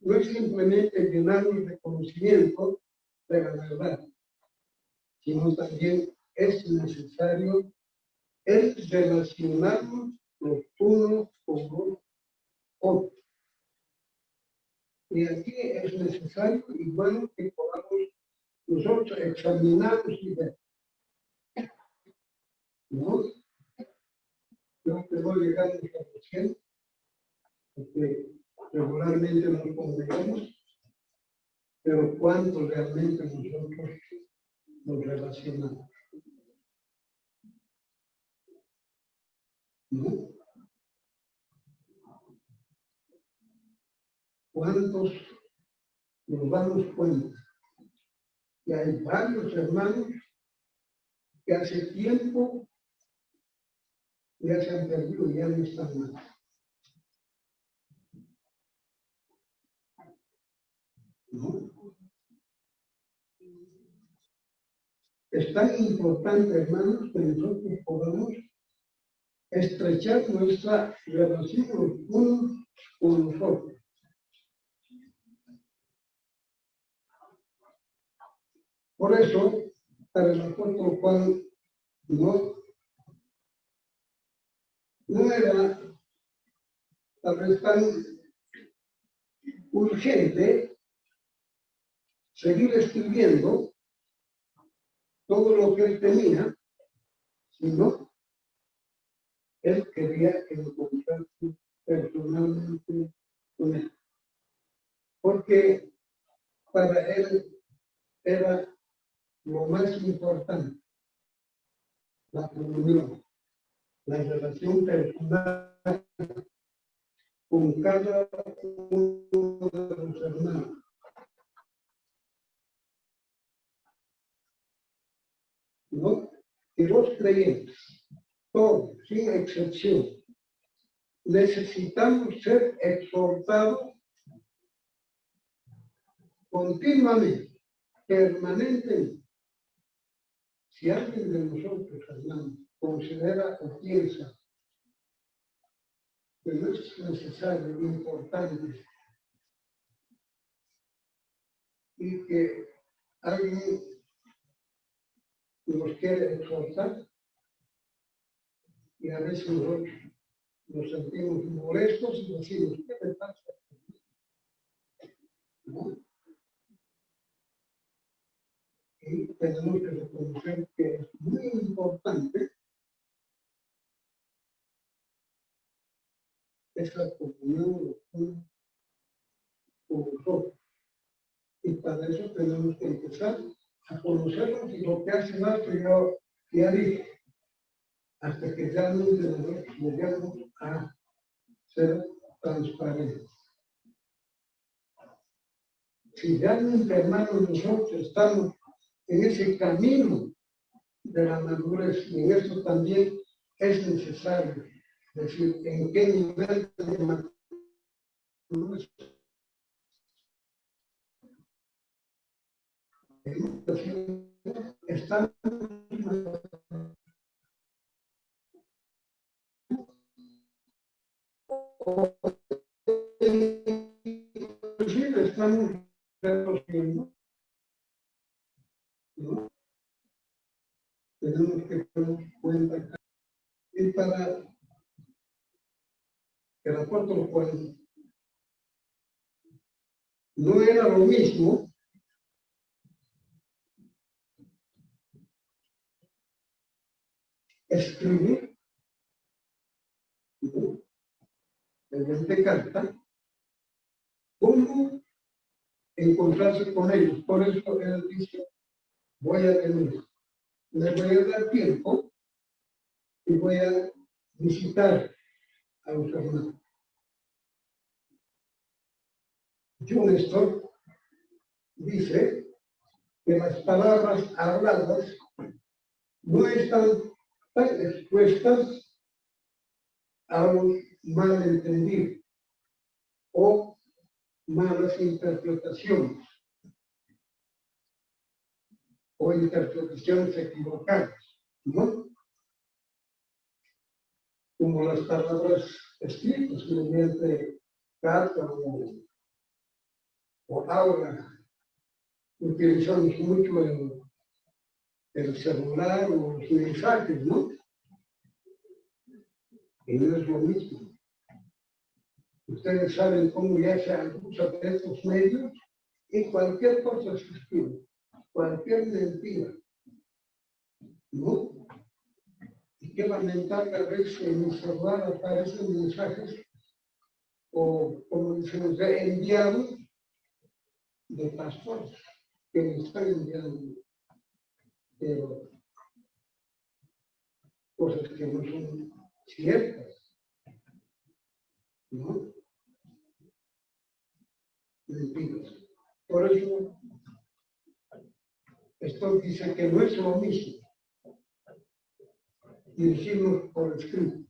no es simplemente llenarnos de conocimiento de la verdad, sino también es necesario el relacionarnos los unos con los otros. Y aquí es necesario y bueno que podamos nosotros examinarnos y ver. ¿No? Yo llegando a los porque regularmente nos congregamos, pero cuánto realmente nosotros nos relacionamos. ¿Cuántos nos damos cuenta que hay varios hermanos que hace tiempo ya se han perdido ya no están más? Es tan importante, hermanos, que nosotros podamos estrechar nuestra relación unos con nosotros. Por eso, para el apóstol Juan, no, no era tal vez tan urgente seguir escribiendo todo lo que él tenía, sino él quería encontrarse personalmente con él. Porque para él era lo más importante, la comunión, la relación personal con cada uno de los hermanos ¿No? Que los creyentes, todos, sin excepción, necesitamos ser exhortados continuamente, permanentemente. Si alguien de nosotros, hermano, considera o piensa que no es necesario, importante, y que alguien nos quiere exhortar, y a veces nosotros nos sentimos molestos y decimos, ¿qué me pasa? Y tenemos que reconocer que es muy importante esa comunión con nosotros. Y para eso tenemos que empezar a conocernos y lo que hace más que yo ya hasta que ya nos llegamos a ser transparentes. Si realmente, hermanos, nosotros estamos en ese camino de la madurez y en eso también es necesario decir en qué nivel de madurez estamos estamos reduciendo ¿no? tenemos que tener cuenta y para el apóstol Juan no era lo mismo escribir mediante carta cómo encontrarse con ellos. Por eso él dice, voy a venir, les voy a dar tiempo y voy a visitar a los hermanos. John Stott dice que las palabras habladas no están tan expuestas a un malentendido o malas interpretaciones o interpretaciones equivocadas, ¿no? Como las palabras escritas mediante carta o, o aula. Utilizamos mucho el, el celular o mensajes, ¿no? Y no es lo mismo. Ustedes saben cómo ya se usa estos medios y cualquier cosa se escribe, cualquier mentira. ¿No? Y qué lamentable a veces en mi celular aparecen mensajes o, como decimos, de enviados de pastores que me están enviando pero, cosas que no son ciertas. ¿No? Por eso, esto dice que no es lo mismo dirigirnos por escrito.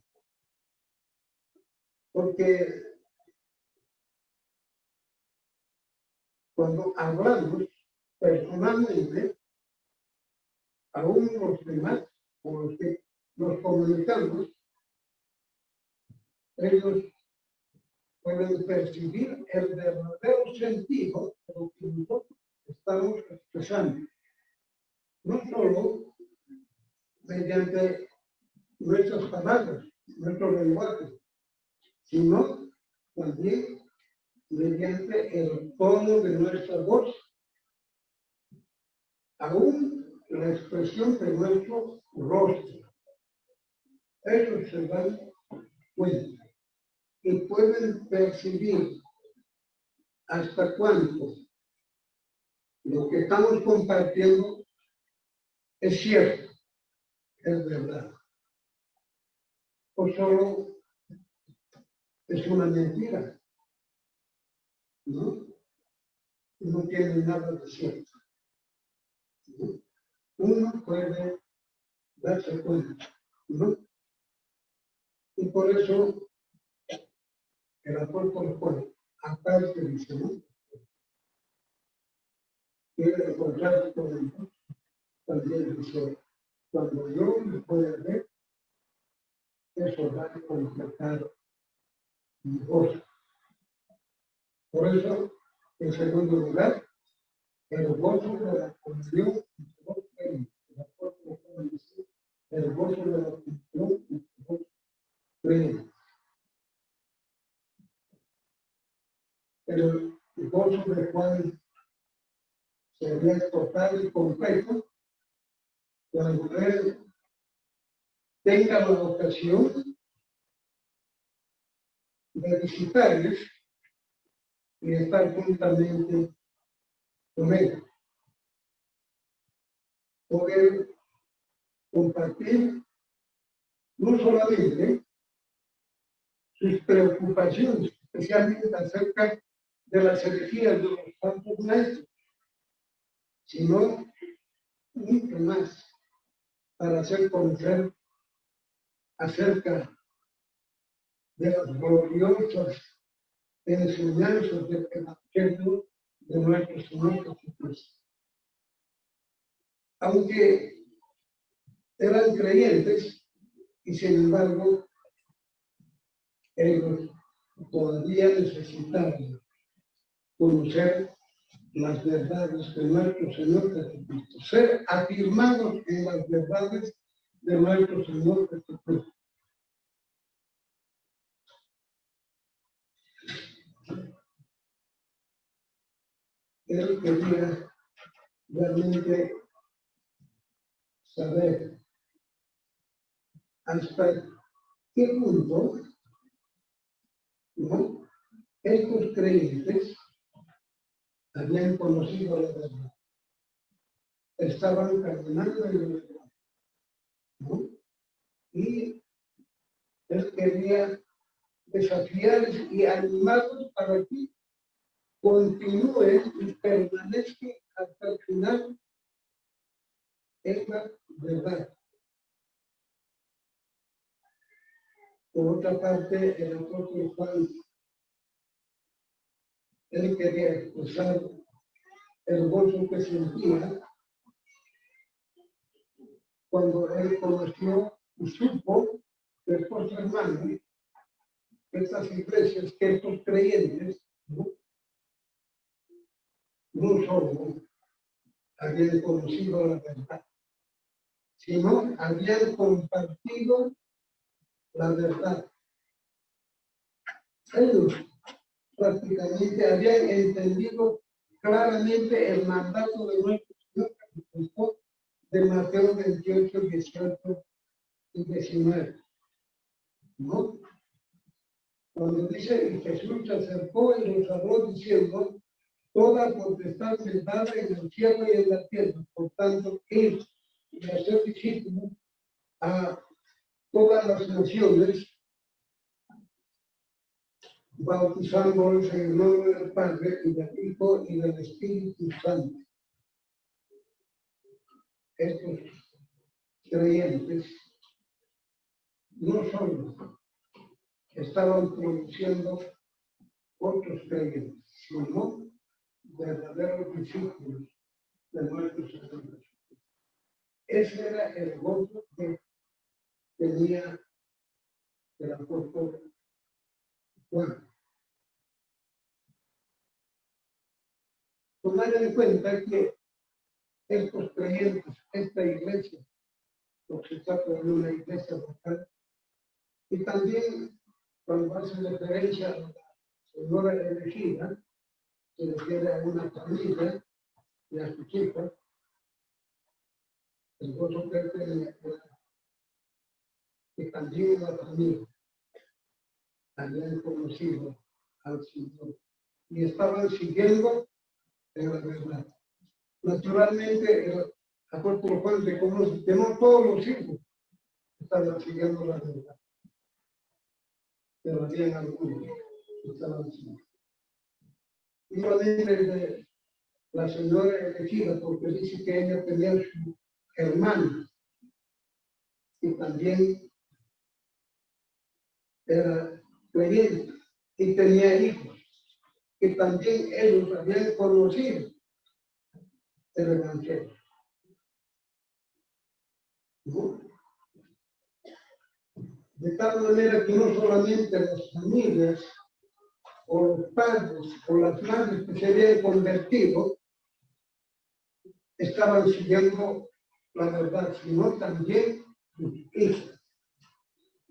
Porque cuando hablamos personalmente, aún los demás con los que nos comunicamos, ellos pueden percibir el verdadero sentido de lo que nosotros estamos expresando. No solo mediante nuestras palabras, nuestro lenguaje, sino también mediante el tono de nuestra voz, aún la expresión de nuestro rostro. Ellos se dan cuenta y pueden percibir hasta cuánto lo que estamos compartiendo es cierto, es verdad. O solo es una mentira. ¿No? No tiene nada de cierto. Uno puede darse cuenta. ¿no? Y por eso el apóstol Juan, aparte dice, ¿no? Quiere con el también dice, cuando yo me pueda ver, eso va a completar mi voz. Por eso, en segundo lugar, el gozo de la comunión el gozo de la comunión el gozo de Juan sería total y completo cuando él tenga la ocasión de visitarles y estar juntamente con él. Poder compartir no solamente sus preocupaciones, especialmente acerca de las energías de los santos maestros, sino mucho más para hacer conocer acerca de las gloriosas enseñanzas del Evangelio de nuestro Señor. Aunque eran creyentes y sin embargo ellos todavía necesitaban conocer las verdades de nuestro Señor Jesucristo, ser afirmados en las verdades de nuestro Señor Jesucristo. Él quería realmente saber hasta qué punto ¿no? estos creyentes habían conocido la verdad. Estaban caminando en la verdad. ¿no? Y él quería desafiarles y animarlos para que continúen y permanezcan hasta el final en la verdad. Por otra parte, el apóstol Juan él quería expresar el gozo que sentía cuando él conoció y supo que estos hermanos, estas iglesias, que estos creyentes, no, no solo habían conocido la verdad, sino habían compartido la verdad. Ellos prácticamente habían entendido claramente el mandato de nuestro Señor Jesucristo de Mateo 28, 18 y 19. ¿No? Cuando dice, y Jesús se acercó y los habló diciendo, toda potestad sentada en el cielo y en la tierra. Por tanto, ir y hacer discípulos a todas las naciones bautizándolos en el nombre del Padre y del Hijo y del Espíritu Santo. Estos creyentes no solo estaban produciendo otros creyentes, sino verdaderos discípulos de nuestro Señor. Ese era el gozo que tenía el apóstol Juan. tomar en cuenta que estos creyentes, esta iglesia, porque se trata de una iglesia local, y también cuando hace referencia a la señora elegida, se refiere a una familia y a sus hijos, el gozo que que también la familia habían conocido al Señor y estaban siguiendo en la verdad. Naturalmente, el apóstol Juan reconoce que no todos los hijos estaban siguiendo la verdad. pero habían algunos que estaban así. Igualmente la señora elegida, porque dice que ella tenía su hermano y también era creyente y tenía hijos y también ellos habían conocido el Evangelio. De tal manera que no solamente las familias o los padres o las madres que se habían convertido estaban siguiendo la verdad, sino también sus hijos.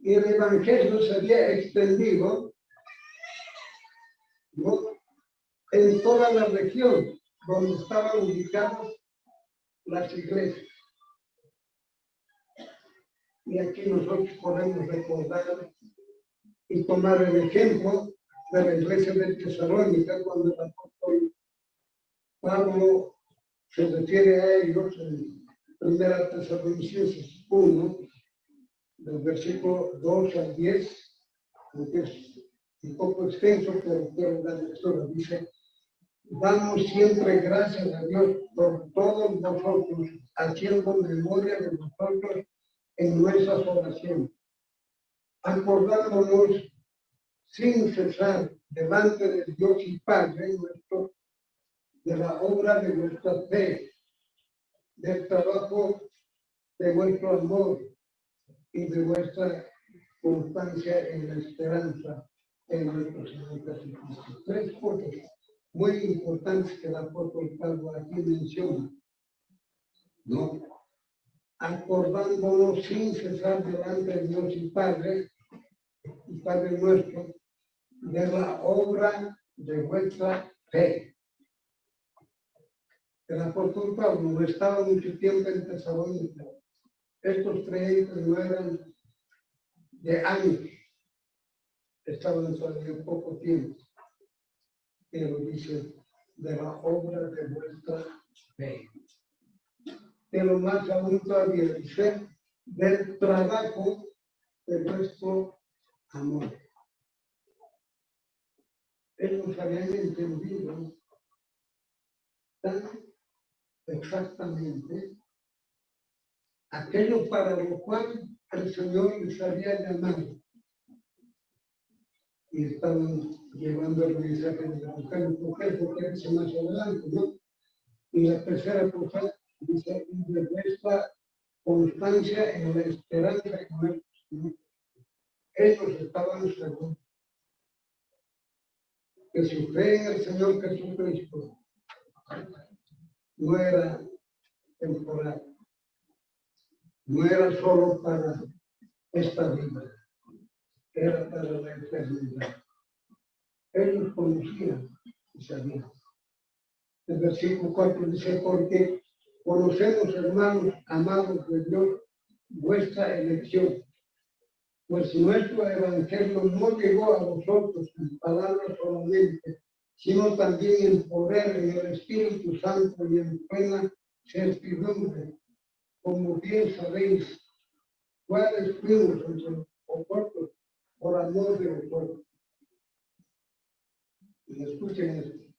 Y el Evangelio se había extendido en toda la región donde estaban ubicadas las iglesias. Y aquí nosotros podemos recordar y tomar el ejemplo de la iglesia de Tesalónica cuando el apóstol Pablo se refiere a ellos en primera Tesalonicenses 1, del versículo 2 al 10, aunque es un poco extenso, pero quiero dar lectura. Dice, damos siempre gracias a Dios por todos vosotros, haciendo memoria de vosotros en nuestras oraciones, acordándonos sin cesar delante de Dios y Padre nuestro, de la obra de nuestra fe, del trabajo de vuestro amor y de vuestra constancia en la esperanza en nuestro Señor. Tres cosas muy importantes que el apóstol Pablo aquí menciona. ¿no? acordándonos sin cesar delante de Dios y Padre, y Padre nuestro, de la obra de vuestra fe. El apóstol Pablo no estaba mucho tiempo en Tesalónica. Estos creyentes no eran de años, estaban todavía poco tiempo. Pero dice, de la obra de vuestra fe pero más aún todavía dice, del trabajo de nuestro amor. Ellos habían entendido tan exactamente aquello para lo cual el Señor les había llamado. Y estaban llevando el mensaje de la mujer, mujer, porque es más adelante, ¿no? Y la tercera cosa dice, de nuestra constancia en la esperanza que ellos estaban seguros que su fe en el Señor Jesucristo no era temporal, no era solo para esta vida, era para la eternidad. Ellos conocían y sabían. El versículo 4 dice, porque Conocemos, hermanos amados de Dios, vuestra elección, pues nuestro evangelio no llegó a vosotros en palabras solamente, sino también en poder, en el Espíritu Santo y en plena certidumbre, como bien sabéis, cuáles fuimos entre vosotros por amor de vosotros. Y escuchen esto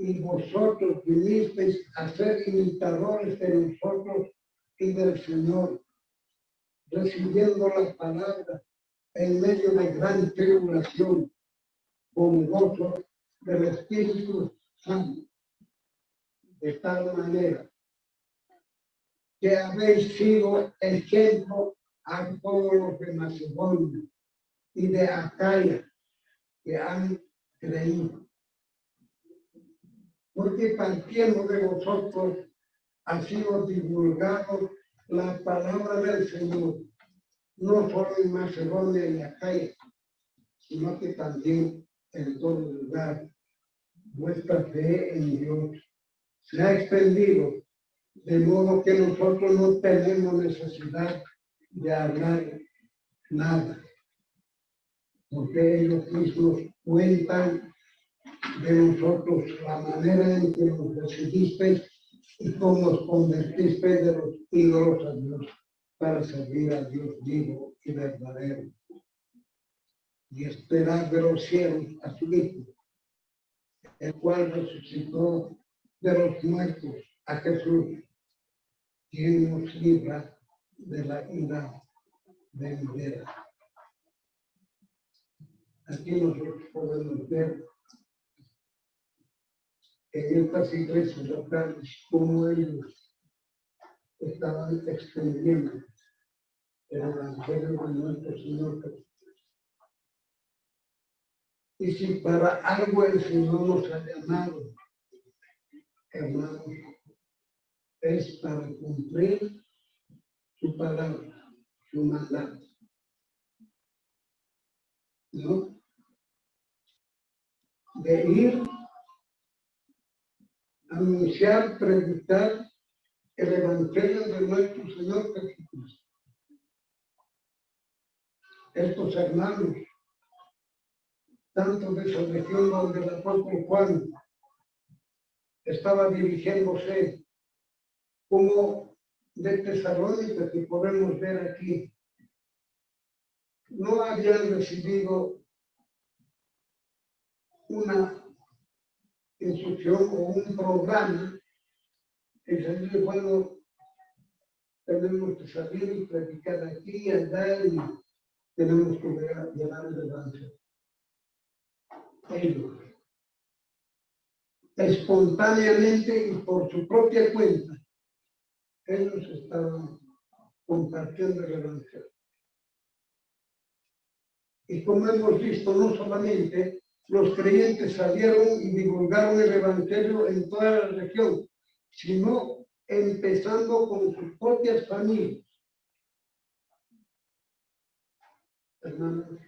y vosotros vinisteis a ser imitadores de nosotros y del Señor, recibiendo la palabra en medio de gran tribulación, con gozo del Espíritu Santo, de tal manera que habéis sido ejemplo a todos los de Macedonia y de Acaya que han creído porque partiendo de vosotros ha sido divulgado la palabra del Señor, no solo en Macedonia y Acaya, sino que también en todo lugar. Nuestra fe en Dios se ha extendido, de modo que nosotros no tenemos necesidad de hablar nada, porque ellos mismos cuentan de nosotros la manera en que nos recibiste y cómo nos convertiste de los ídolos a Dios para servir a Dios vivo y verdadero. y esperar de los cielos a su Hijo, el cual resucitó de los muertos a Jesús, quien nos libra de la ira venidera. Aquí nosotros podemos ver en estas iglesias locales cómo ellos estaban extendiendo el Evangelio de nuestro Señor. Y si para algo el Señor nos ha llamado, hermanos, es para cumplir su palabra, su mandato. ¿No? De ir, anunciar, predicar el Evangelio de nuestro Señor Jesucristo. Estos hermanos, tanto de esa región donde el apóstol Juan estaba dirigiéndose, como de Tesalónica que podemos ver aquí, no habían recibido una instrucción o un programa. En sentido bueno tenemos que salir y practicar aquí y allá y tenemos que llevar el evangelio. Ellos, espontáneamente y por su propia cuenta, ellos estaban compartiendo el evangelio. Y como hemos visto, no solamente los creyentes salieron y divulgaron el Evangelio en toda la región, sino empezando con sus propias familias. Hermanos,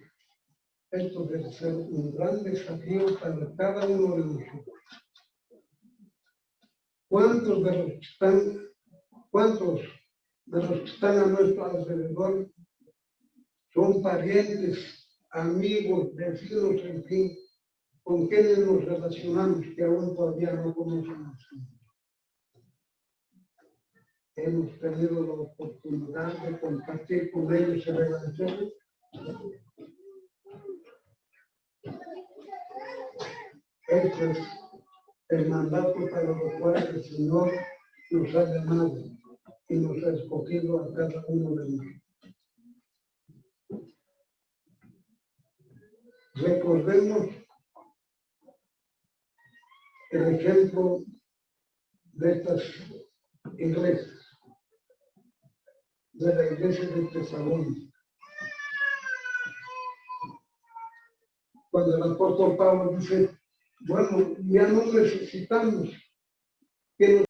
esto debe ser un gran desafío para cada uno de nosotros. ¿Cuántos de los que están, cuántos de los que están a nuestro alrededor son parientes, amigos, vecinos, en fin, con quienes nos relacionamos que aún todavía no conocemos. Hemos tenido la oportunidad de compartir con ellos el Evangelio. Este es el mandato para lo cual el Señor nos ha llamado y nos ha escogido a cada uno de nosotros. Recordemos el ejemplo de estas iglesias, de la iglesia de Tesalónica. Cuando el apóstol Pablo dice, bueno, ya no necesitamos que